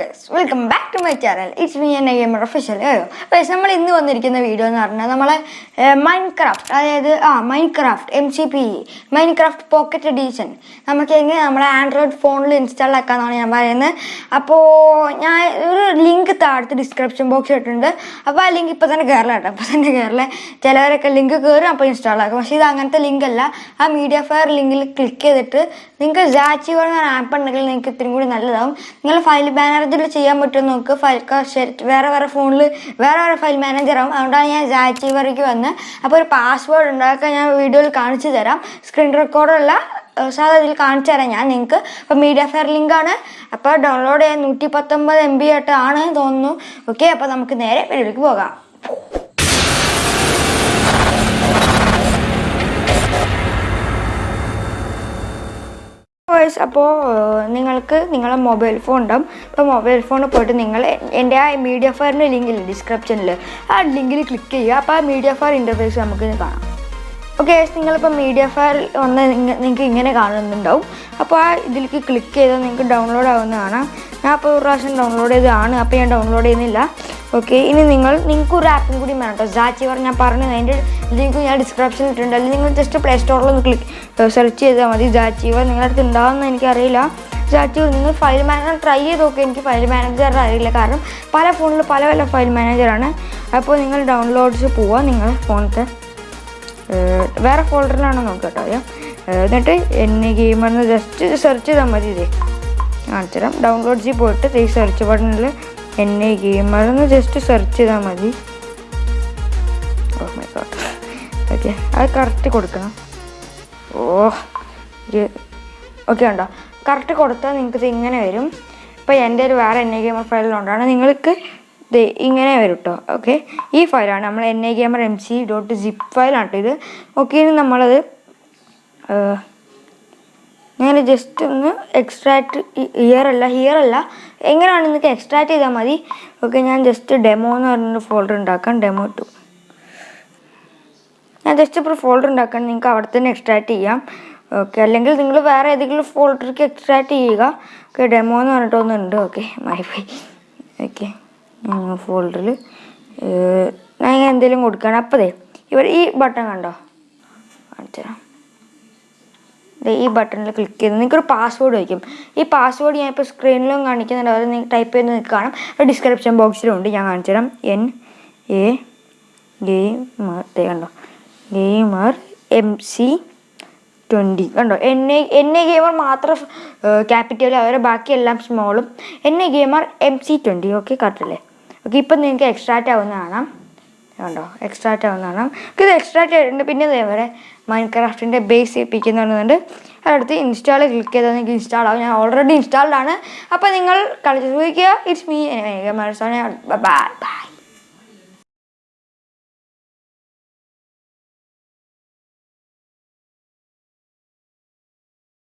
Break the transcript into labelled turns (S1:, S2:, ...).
S1: Guys welcome back to my channel it's me N gamer official guys നമ്മൾ ഇന്ന് വന്നിരിക്കുന്ന video എന്ന് പറഞ്ഞാൽ നമ്മളെ മൈൻഡ് ക്രാഫ്റ്റ് അതായത് ആ Minecraft M C P Minecraft pocket edition നമുക്ക് എങ്ങനെ നമ്മുടെ ആൻഡ്രോയിഡ് ഫോണിൽ ഇൻസ്റ്റാൾ ആക്കാമെന്നാണ് ഞാൻ പറയുന്നത്. അപ്പോൾ ഞാൻ ഒരു ലിങ്ക് താഴത്ത് ഡിസ്ക്രിപ്ഷൻ ബോക്സ് ഇട്ടിട്ടുണ്ട്. അപ്പോൾ ആ ലിങ്ക് ഇപ്പോൾ തന്നെ കയറില്ല കേട്ടോ. ഇപ്പോൾ തന്നെ കയറില്ല ചിലവരൊക്കെ ലിങ്ക് കയറും അപ്പോൾ ഇൻസ്റ്റാൾ ആക്കും. പക്ഷേ ഇത് അങ്ങനത്തെ ലിങ്ക് അല്ല. ആ മീഡിയ ഫയർ ലിങ്കിൽ ക്ലിക്ക് ചെയ്തിട്ട് നിങ്ങൾക്ക് ജാച്ചി പറഞ്ഞ ആപ്പ് ഉണ്ടെങ്കിൽ നിങ്ങൾക്ക് ഇത്തിരി കൂടി നല്ലതാവും. നിങ്ങൾ ഫയൽ മാനേജറിൽ ചെയ്യാൻ പറ്റുമോ നോക്ക്. ഫയൽ വേറെ വേറെ ഫോണിൽ വേറെ വേറെ ഫയൽ മാനേജർ ആവും. അതുകൊണ്ടാണ് ഞാൻ ജാച്ചി വരയ്ക്ക് വന്ന്. അപ്പോൾ ഒരു പാസ്വേഡ് ഉണ്ടാക്കാൻ ഞാൻ വീഡിയോയിൽ കാണിച്ചു തരാം. സ്ക്രീൻ റെക്കോർഡുള്ള സാധാ ഇതിൽ കാണിച്ചു തരാം ഞാൻ നിങ്ങൾക്ക് അപ്പോൾ മീഡിയ ഫെയർ ലിങ്കാണ് അപ്പോൾ ഡൗൺലോഡ് ചെയ്യാൻ നൂറ്റി പത്തൊമ്പത് എം ബി ആയിട്ടാണ് തോന്നുന്നു. ഓക്കെ അപ്പോൾ നമുക്ക് നേരെ വീഡിയോയിലേക്ക് പോകാം. വോയിസ് അപ്പോൾ നിങ്ങൾക്ക് നിങ്ങളെ മൊബൈൽ ഫോൺ ഉണ്ടാവും അപ്പോൾ മൊബൈൽ ഫോണിൽ പോയിട്ട് നിങ്ങൾ എന്റെ ആ മീഡിയ ഫയറിന്റെ ലിങ്കിൽ ഡിസ്ക്രിപ്ഷനിൽ ആ ലിങ്കിൽ ക്ലിക്ക് ചെയ്യുക. അപ്പോൾ ആ മീഡിയ ഫയർ ഇന്റർഫേസ് നമുക്ക് കാണാം. ഓക്കെ നിങ്ങളിപ്പോൾ മീഡിയ ഫയൽ വന്ന് നിങ്ങൾക്ക് ഇങ്ങനെ കാണുന്നുണ്ടാവും. അപ്പോൾ ആ ഇതിലേക്ക് ക്ലിക്ക് ചെയ്താൽ നിങ്ങൾക്ക് ഡൗൺലോഡ് ആവുന്ന കാണാം. ഞാൻ അപ്പോൾ ഒരു പ്രാവശ്യം ഡൗൺലോഡ് ചെയ്തതാണ് അപ്പോൾ ഞാൻ ഡൗൺലോഡ് ചെയ്യുന്നില്ല. ഓക്കെ ഇനി നിങ്ങൾ നിങ്ങൾക്ക് ഒരു ആപ്പും കൂടി വേണം കേട്ടോ. ജാച്ചിവർ ഞാൻ പറഞ്ഞു അതിന്റെ ലിങ്ക് ഞാൻ ഡിസ്ക്രിപ്ഷനിൽ ഇട്ടിട്ടുണ്ട്. അല്ലെങ്കിൽ നിങ്ങൾ ജസ്റ്റ് പ്ലേ സ്റ്റോറിൽ ഒന്ന് ക്ലിക്ക് സെർച്ച് ചെയ്താൽ മതി. സാച്ചിവർ നിങ്ങളുടെ അടുത്ത് ഉണ്ടാവുമെന്ന് എനിക്കറിയില്ല. സാച്ചിവർ നിങ്ങൾ ഫയൽ മാനേജർ ട്രൈ ചെയ്ത് നോക്കി. എനിക്ക് ഫയൽ മാനേജർ അറിയില്ല. കാരണം പല ഫോണിൽ പല പല ഫയൽ മാനേജറാണ് അപ്പോൾ നിങ്ങൾ ഡൗൺലോഡ്സ് പോവുക നിങ്ങൾ ഫോണിലത്തെ വേറെ ഫോൾഡറിലാണോ നോക്കുക കേട്ടോ എന്നിട്ട് എൻ ഗെയിമെന്ന് ജസ്റ്റ് സെർച്ച് ചെയ്താൽ മതി ഇതേ. കാണിച്ചുതരാം ഡൗൺലോഡ് ഡൗൺലോഡ്സിൽ പോയിട്ട് ഈ സെർച്ച് ബട്ടണിൽ എന്നെ ഗെയിമർ എന്ന് ജസ്റ്റ് സെർച്ച് ചെയ്താൽ മതി. ഓ മൈ ഗോഡ് ഓക്കെ അത് കറക്റ്റ് കൊടുക്കണം. ഓ ഒരു ഓക്കെ ഉണ്ടോ കറക്റ്റ് കൊടുത്താൽ നിങ്ങൾക്ക് ഇത് ഇങ്ങനെ വരും. ഇപ്പോൾ എന്റെ ഒരു വേറെ ഐ ഗെയിമർ ഫയലിലുണ്ടാണ് നിങ്ങൾക്ക് ഇത് ഇങ്ങനെ വരും കേട്ടോ ഓക്കെ ഈ ഫയലാണ് നമ്മൾ N I camera M C dot zip ഫയലാണ് കേട്ടോ ഇത്. ഓക്കെ ഇനി നമ്മളത് ഇങ്ങനെ ജസ്റ്റ് ഒന്ന് എക്സ്ട്രാക്ട് ഇയർ അല്ല ഹിയർ അല്ല. എങ്ങനെയാണ് നിങ്ങൾക്ക് എക്സ്ട്രാക്ട് ചെയ്താൽ മതി. ഓക്കെ ഞാൻ ജസ്റ്റ് ഡെമോ എന്ന് പറഞ്ഞൊരു ഫോൾഡർ ഉണ്ടാക്കാം. ഡെമോ ടു ഞാൻ ജസ്റ്റ് ഇപ്പോൾ ഫോൾഡർ ഉണ്ടാക്കാൻ നിങ്ങൾക്ക് അവിടെ തന്നെ എക്സ്ട്രാക്ട് ചെയ്യാം. ഓക്കെ അല്ലെങ്കിൽ നിങ്ങൾ വേറെ ഏതെങ്കിലും ഫോൾഡർക്ക് എക്സ്ട്രാക്ട് ചെയ്യുക. ഓക്കെ ഡെമോ എന്ന് പറഞ്ഞിട്ടൊന്നുണ്ട് ഓക്കെ മൈഫൈ ഓക്കെ ഫോൾഡറിൽ ഞാൻ എന്തെങ്കിലും കൊടുക്കുകയാണ് അപ്പതേ ഇവർ ഈ ബട്ടൺ കണ്ടോ? കാണിച്ചു തരാം ഈ ബട്ടണിൽ ക്ലിക്ക് ചെയ്ത് നിങ്ങൾക്കൊരു പാസ്വേഡ് വയ്ക്കും. ഈ പാസ്വേഡ് ഞാൻ ഇപ്പോൾ സ്ക്രീനിലും കാണിക്കുന്നുണ്ട്. അത് നിങ്ങൾ ടൈപ്പ് ചെയ്ത് നിങ്ങൾക്ക് കാണാം. ഡിസ്ക്രിപ്ഷൻ ബോക്സിലും ഉണ്ട്. ഞാൻ കാണിച്ചു തരാം എൻ എ ഗെയിമർ കണ്ടോ? ഗെയിമർ എം സി ട്വന്റി കണ്ടോ? N A N A gamer മാത്രം ക്യാപിറ്റൽ അവരെ ബാക്കിയെല്ലാം സ്മോളും N A gamer M C twenty okay കറക്റ്റല്ലേ okay ഇപ്പം നിങ്ങൾക്ക് എക്സ്ട്രാക്റ്റ് ആവുന്ന കാണാം. കണ്ടോ? എക്സ്ട്രാക്റ്റ് ആവുന്നതാണ് ഇത് എക്സ്ട്രാക്റ്റ് ആയിട്ടുണ്ട് പിന്നെ ഇതേപോലെ മൈൻഡ് ക്രാഫ്റ്റിന്റെ ബേസ് ചെയ്യിപ്പിക്കുന്നുണ്ട് അടുത്ത് ഇൻസ്റ്റാൾ ക്ലിക്ക് ചെയ്താൽ നിങ്ങൾക്ക് ഇൻസ്റ്റാൾ ആവും. ഞാൻ ഓൾറെഡി ഇൻസ്റ്റാൾഡ് ആണ്. അപ്പോൾ നിങ്ങൾ കളിച്ച് ചോദിക്കുക ഇറ്റ്സ് മീ ബൈ ബൈ